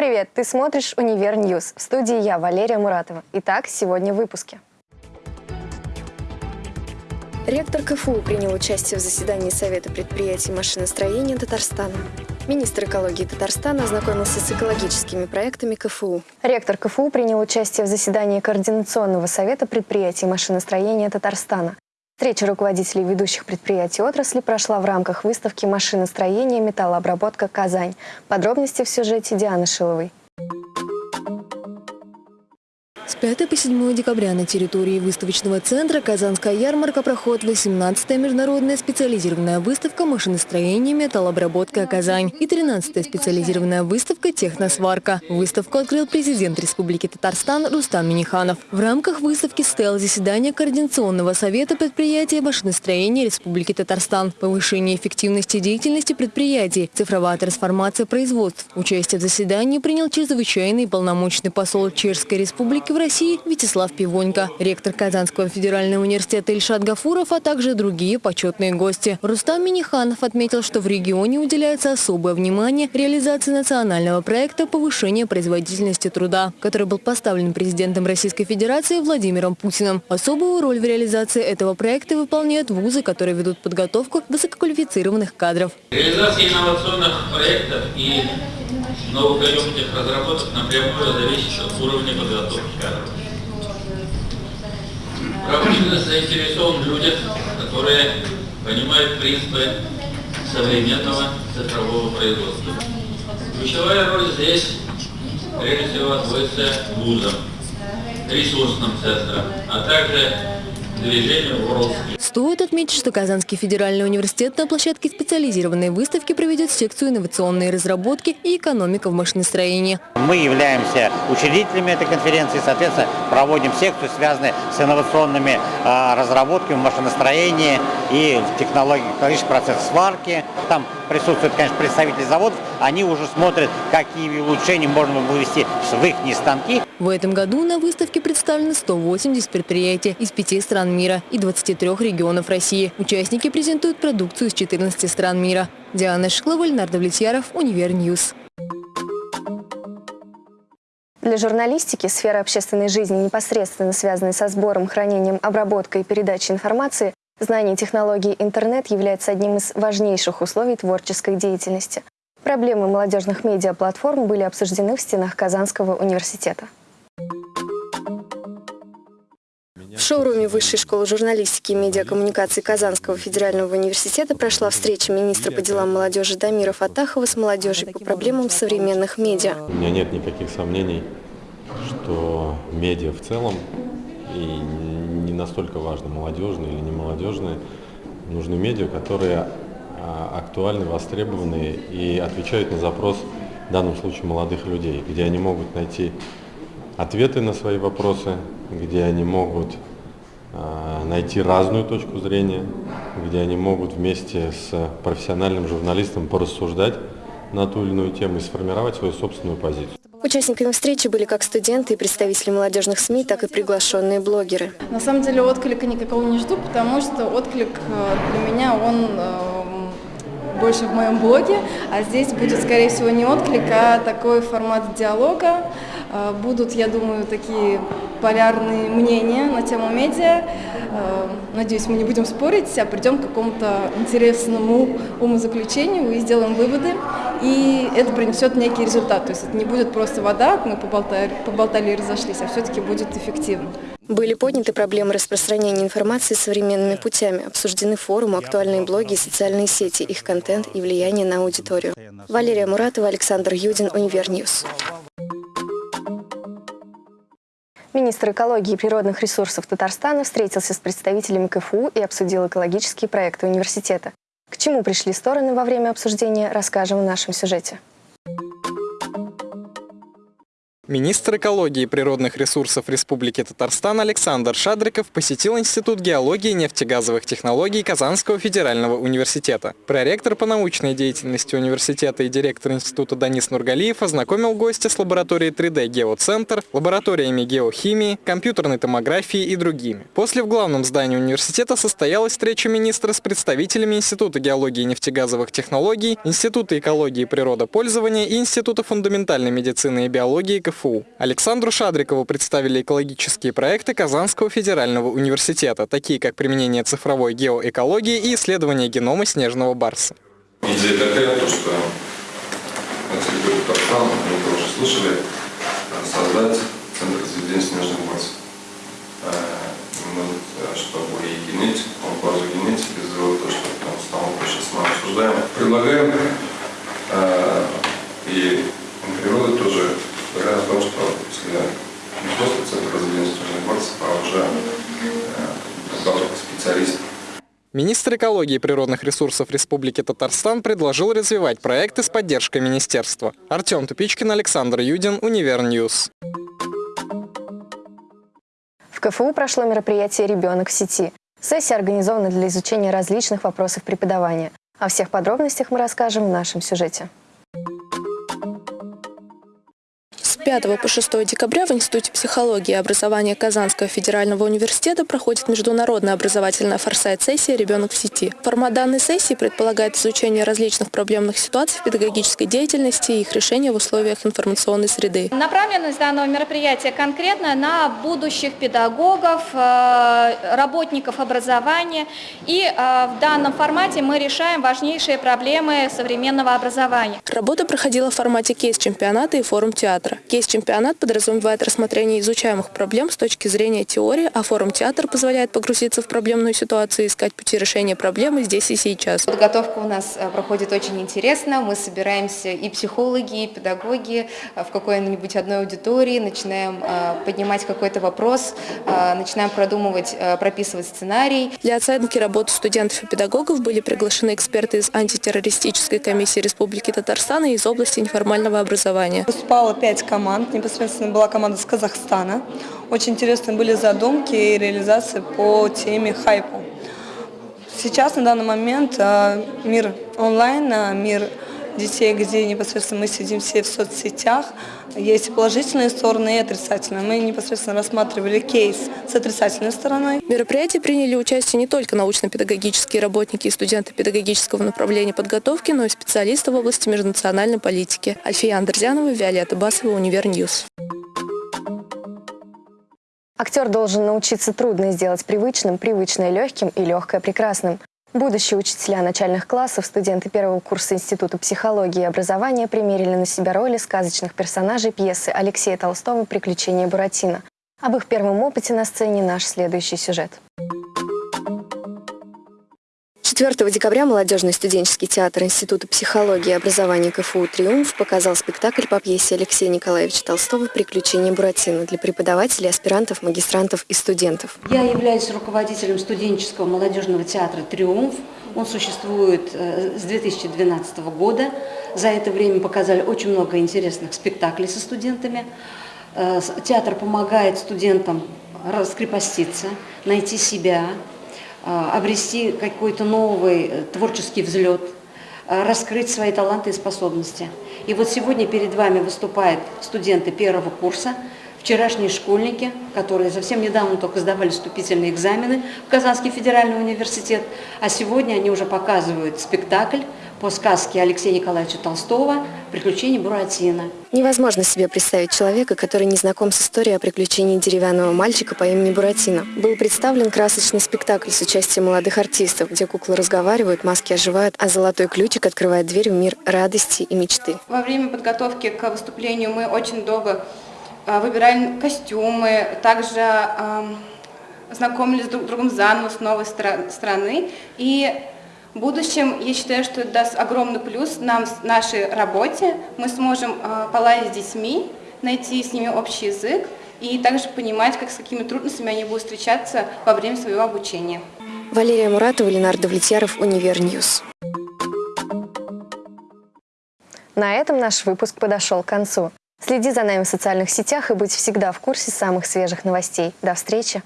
Привет! Ты смотришь «Универ News». В студии я, Валерия Муратова. Итак, сегодня в выпуске. Ректор КФУ принял участие в заседании Совета предприятий машиностроения Татарстана. Министр экологии Татарстана ознакомился с экологическими проектами КФУ. Ректор КФУ принял участие в заседании Координационного совета предприятий машиностроения Татарстана. Встреча руководителей ведущих предприятий отрасли прошла в рамках выставки «Машиностроение. Металлообработка. Казань». Подробности в сюжете Дианы Шиловой. 5 по 7 декабря на территории выставочного центра «Казанская ярмарка» проходит 18-я международная специализированная выставка «Машиностроение. Металлообработка. Казань» и 13-я специализированная выставка «Техносварка». Выставку открыл президент Республики Татарстан Рустам Миниханов. В рамках выставки стояло заседание Координационного совета предприятия машиностроения Республики Татарстан, повышение эффективности деятельности предприятий, цифровая трансформация производств. Участие в заседании принял чрезвычайный полномочный посол Чешской Республики в России Вячеслав Пивонько, ректор Казанского федерального университета Ильшат Гафуров, а также другие почетные гости. Рустам Миниханов отметил, что в регионе уделяется особое внимание реализации национального проекта повышения производительности труда, который был поставлен президентом Российской Федерации Владимиром Путиным. Особую роль в реализации этого проекта выполняют вузы, которые ведут подготовку высококвалифицированных кадров. Реализация инновационных проектов и новопридуманных разработок напрямую зависит от уровня подготовки кадров. Промышленность заинтересован в которые понимают принципы современного цифрового производства. Ключевая роль здесь, прежде всего, отводится вузам, ресурсным центрам, а также движению WorldSkills. Стоит отметить, что Казанский федеральный университет на площадке специализированной выставки проведет секцию инновационные разработки и экономика в машиностроении. Мы являемся учредителями этой конференции, соответственно, проводим секцию, связанную с инновационными э, разработками в машиностроении и в технологии, технологический процесс сварки. Там присутствуют, конечно, представители заводов, они уже смотрят, какие улучшения можно вывести в их станки. В этом году на выставке представлены 180 предприятий из пяти стран мира и 23 регионов России. Участники презентуют продукцию из 14 стран мира. Диана Шклова, Ленар Давлетьяров, Универ News. Для журналистики сфера общественной жизни, непосредственно связанная со сбором, хранением, обработкой и передачей информации, Знание технологий интернет является одним из важнейших условий творческой деятельности. Проблемы молодежных медиаплатформ были обсуждены в стенах Казанского университета. В шоуруме Высшей школы журналистики и медиакоммуникации Казанского федерального университета прошла встреча министра по делам молодежи Дамира Фатахова с молодежью по проблемам современных медиа. У меня нет никаких сомнений, что медиа в целом и не настолько важно, молодежные или не молодежные. Нужны медиа, которые а, актуальны, востребованы и отвечают на запрос, в данном случае, молодых людей, где они могут найти ответы на свои вопросы, где они могут а, найти разную точку зрения, где они могут вместе с профессиональным журналистом порассуждать на ту или иную тему и сформировать свою собственную позицию. Участниками встречи были как студенты и представители молодежных СМИ, так и приглашенные блогеры. На самом деле отклика никакого не жду, потому что отклик э, для меня, он э, больше в моем блоге, а здесь будет, скорее всего, не отклик, а такой формат диалога. Э, будут, я думаю, такие полярные мнения на тему медиа. Надеюсь, мы не будем спорить, а придем к какому-то интересному умозаключению и сделаем выводы и это принесет некий результат. То есть это не будет просто вода, мы поболтали, поболтали и разошлись, а все-таки будет эффективно. Были подняты проблемы распространения информации современными путями, обсуждены форумы, актуальные блоги и социальные сети, их контент и влияние на аудиторию. Валерия Муратова, Александр Юдин, Универ News. Министр экологии и природных ресурсов Татарстана встретился с представителями КФУ и обсудил экологические проекты университета. К чему пришли стороны во время обсуждения, расскажем в нашем сюжете. Министр экологии и природных ресурсов Республики Татарстан Александр Шадриков посетил Институт геологии и нефтегазовых технологий Казанского федерального университета. Проректор по научной деятельности университета и директор института Данис Нургалиев ознакомил гостя с лабораторией 3D «Геоцентр», лабораториями геохимии, компьютерной томографии и другими. После в главном здании университета состоялась встреча министра с представителями Института геологии и нефтегазовых технологий, Института экологии и природопользования и Института фундаментальной медицины и биологии КФУ. КФУ. Александру Шадрикову представили экологические проекты Казанского федерального университета, такие как применение цифровой геоэкологии и исследование генома снежного барса. Идея такая, то, что мы тоже слышали, создать центр разведения снежных барсов. Э, мы, э, чтобы и генетику, по базу генетики сделать то, что там станок сейчас мы обсуждаем. Предлагаем Министр экологии и природных ресурсов Республики Татарстан предложил развивать проекты с поддержкой министерства. Артем Тупичкин, Александр Юдин, Универ News. В КФУ прошло мероприятие «Ребенок в сети». Сессия организована для изучения различных вопросов преподавания. О всех подробностях мы расскажем в нашем сюжете. 5 по 6 декабря в Институте психологии и образования Казанского федерального университета проходит международная образовательная форсайт-сессия «Ребенок в сети». Формат данной сессии предполагает изучение различных проблемных ситуаций в педагогической деятельности и их решение в условиях информационной среды. Направленность данного мероприятия конкретно на будущих педагогов, э, работников образования. И э, в данном формате мы решаем важнейшие проблемы современного образования. Работа проходила в формате кейс-чемпионата и форум-театра. Кейс-чемпионат подразумевает рассмотрение изучаемых проблем с точки зрения теории, а форум-театр позволяет погрузиться в проблемную ситуацию и искать пути решения проблемы здесь и сейчас. Подготовка у нас э, проходит очень интересно. Мы собираемся и психологи, и педагоги э, в какой-нибудь одной аудитории, начинаем э, поднимать какой-то вопрос, начинаем продумывать, прописывать сценарий. Для оценки работы студентов и педагогов были приглашены эксперты из антитеррористической комиссии Республики Татарстан и из области неформального образования. Выступало пять команд команд. Непосредственно была команда с Казахстана. Очень интересные были задумки и реализации по теме хайпу. Сейчас, на данный момент, а, мир онлайн, а, мир детей, где непосредственно мы сидим все в соцсетях. Есть положительные стороны и отрицательные. Мы непосредственно рассматривали кейс с отрицательной стороной. В мероприятии приняли участие не только научно-педагогические работники и студенты педагогического направления подготовки, но и специалисты в области межнациональной политики. Альфия Андерзянова, Виолетта Басова, Универ News. Актер должен научиться трудно сделать привычным, привычное легким и легкое прекрасным. Будущие учителя начальных классов, студенты первого курса Института психологии и образования примерили на себя роли сказочных персонажей пьесы Алексея Толстого «Приключения Буратино». Об их первом опыте на сцене наш следующий сюжет. 4 декабря молодежный студенческий театр Института психологии и образования КФУ «Триумф» показал спектакль по пьесе Алексея Николаевича Толстого «Приключения Буратино» для преподавателей, аспирантов, магистрантов и студентов. Я являюсь руководителем студенческого молодежного театра «Триумф». Он существует э, с 2012 года. За это время показали очень много интересных спектаклей со студентами. Э, театр помогает студентам раскрепоститься, найти себя, обрести какой-то новый э, творческий взлет, а, раскрыть свои таланты и способности. И вот сегодня перед вами выступают студенты первого курса, вчерашние школьники, которые совсем недавно только сдавали вступительные экзамены в Казанский федеральный университет, а сегодня они уже показывают спектакль по сказке Алексея Николаевича Толстого «Приключения Буратино». Невозможно себе представить человека, который не знаком с историей о приключении деревянного мальчика по имени Буратино. Был представлен красочный спектакль с участием молодых артистов, где куклы разговаривают, маски оживают, а золотой ключик открывает дверь в мир радости и мечты. Во время подготовки к выступлению мы очень долго а, выбирали костюмы, также знакомились друг с другом заново с новой страны. И в будущем, я считаю, что это даст огромный плюс нам в нашей работе. Мы сможем э, поладить с детьми, найти с ними общий язык и также понимать, как с какими трудностями они будут встречаться во время своего обучения. Валерия Муратова, Ленар Давлетьяров, Универ News. На этом наш выпуск подошел к концу. Следи за нами в социальных сетях и будь всегда в курсе самых свежих новостей. До встречи!